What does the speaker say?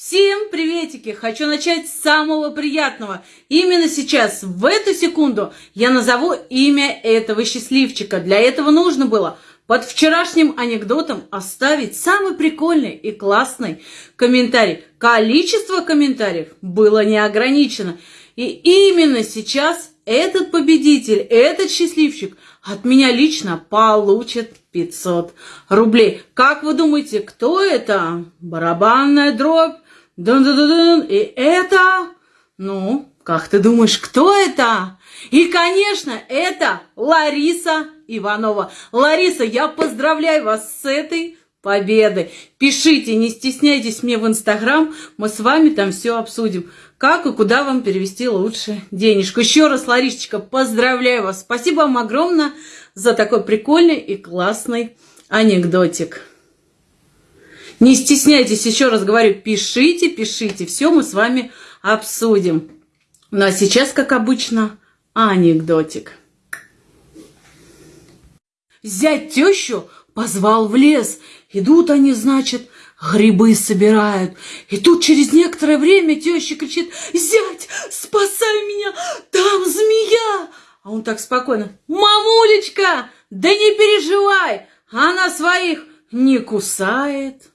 Всем приветики! Хочу начать с самого приятного. Именно сейчас, в эту секунду, я назову имя этого счастливчика. Для этого нужно было под вчерашним анекдотом оставить самый прикольный и классный комментарий. Количество комментариев было не ограничено. И именно сейчас этот победитель, этот счастливчик от меня лично получит 500 рублей. Как вы думаете, кто это? Барабанная дробь? Дун -дун -дун -дун. И это... Ну, как ты думаешь, кто это? И, конечно, это Лариса Иванова. Лариса, я поздравляю вас с этой победой. Пишите, не стесняйтесь мне в Инстаграм, мы с вами там все обсудим. Как и куда вам перевести лучше денежку. Еще раз, Ларисочка, поздравляю вас. Спасибо вам огромное за такой прикольный и классный анекдотик. Не стесняйтесь, еще раз говорю, пишите, пишите. Все мы с вами обсудим. Ну а сейчас, как обычно, анекдотик. Зять тещу позвал в лес. Идут они, значит, грибы собирают. И тут через некоторое время теща кричит, «Зять, спасай меня, там змея!» А он так спокойно, «Мамулечка, да не переживай, она своих не кусает».